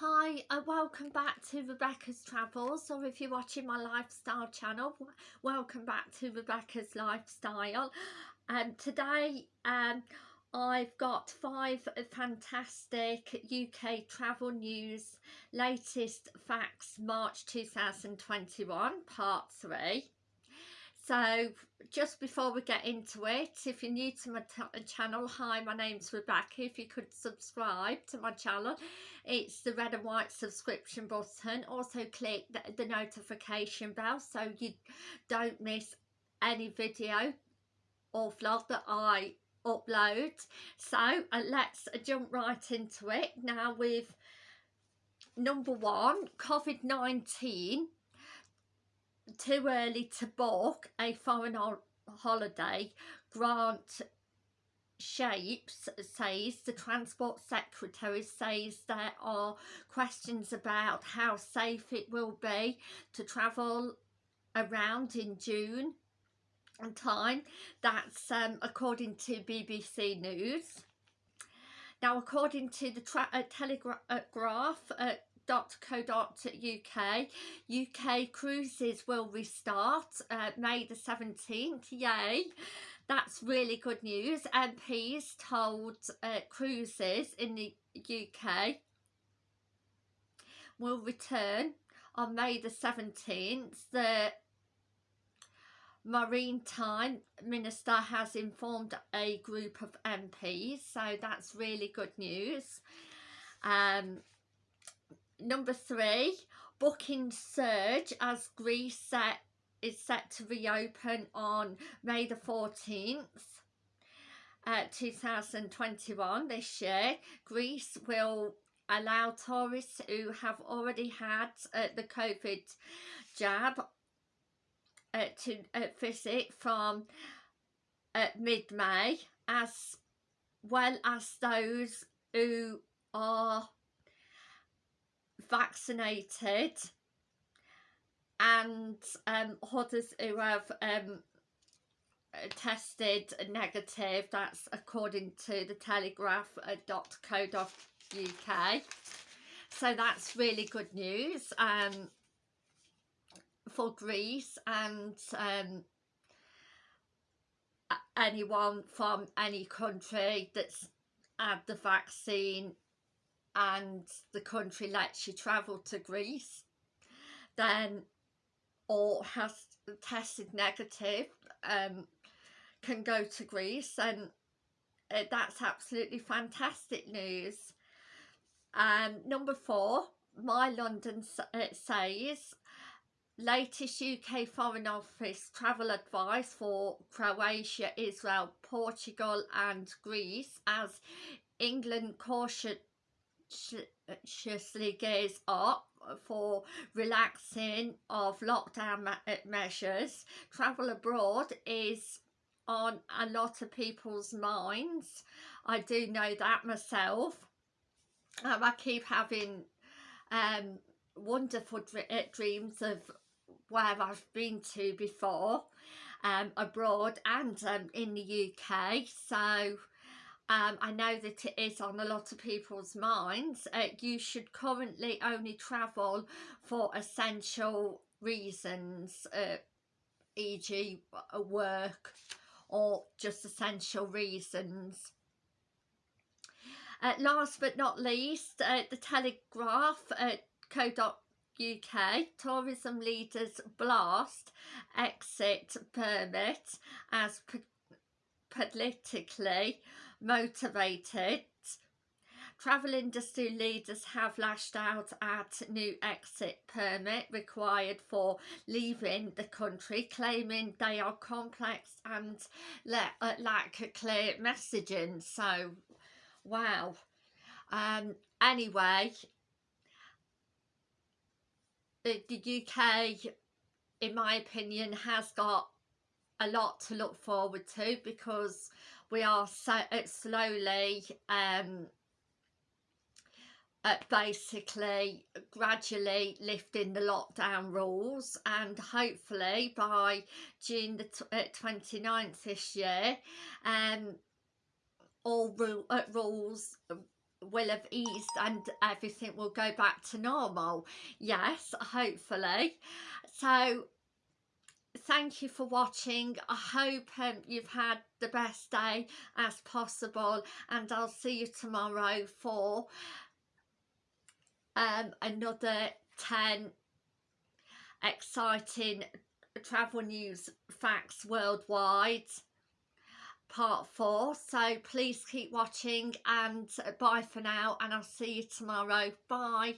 Hi and uh, welcome back to Rebecca's Travels. Or if you're watching my lifestyle channel welcome back to Rebecca's Lifestyle. And today um, I've got five fantastic UK travel news latest facts March 2021 part 3 so just before we get into it, if you're new to my channel, hi, my name's Rebecca. If you could subscribe to my channel, it's the red and white subscription button. Also click the, the notification bell so you don't miss any video or vlog that I upload. So uh, let's jump right into it. Now with number one, COVID-19 too early to book a foreign holiday, Grant Shapps says, the Transport Secretary says there are questions about how safe it will be to travel around in June and time. That's um, according to BBC News. Now, according to the uh, Telegraph, uh, uk UK cruises will restart uh, May the 17th yay. That's really good news. MPs told uh, cruises in the UK will return on May the 17th the Maritime Minister has informed a group of MPs so that's really good news. Um, number three, booking surge as Greece set is set to reopen on May the 14th. Uh, 2021 this year Greece will allow tourists who have already had uh, the COVID jab uh, to uh, visit from uh, mid-May as well as those who are vaccinated. And um, others who have um, tested negative that's according to the telegraph.co.uk so that's really good news um, for Greece and um, anyone from any country that's had the vaccine and the country lets you travel to Greece then or has tested negative um, can go to Greece and uh, that's absolutely fantastic news. Um, number four, My London uh, says latest UK Foreign Office travel advice for Croatia, Israel, Portugal and Greece as England caution cautiously gears up for relaxing of lockdown uh, measures. Travel abroad is on a lot of people's minds. I do know that myself. Um, I keep having um, wonderful uh, dreams of where I've been to before um, abroad and um, in the UK. So um, I know that it is on a lot of people's minds. Uh, you should currently only travel for essential reasons, uh, e.g. work or just essential reasons. Uh, last but not least, uh, the Telegraph uh, co.uk tourism leaders blast exit permit as politically motivated. Travel industry leaders have lashed out at new exit permit required for leaving the country, claiming they are complex and uh, lack clear messaging. So, wow. Um, anyway, the, the UK, in my opinion, has got a lot to look forward to because we are so uh, slowly um, uh, basically gradually lifting the lockdown rules and hopefully by June the uh, 29th this year um, all ru uh, rules will have eased and everything will go back to normal. Yes hopefully. So thank you for watching. I hope um, you've had the best day as possible and i'll see you tomorrow for um another 10 exciting travel news facts worldwide part four. So please keep watching and bye for now and i'll see you tomorrow. Bye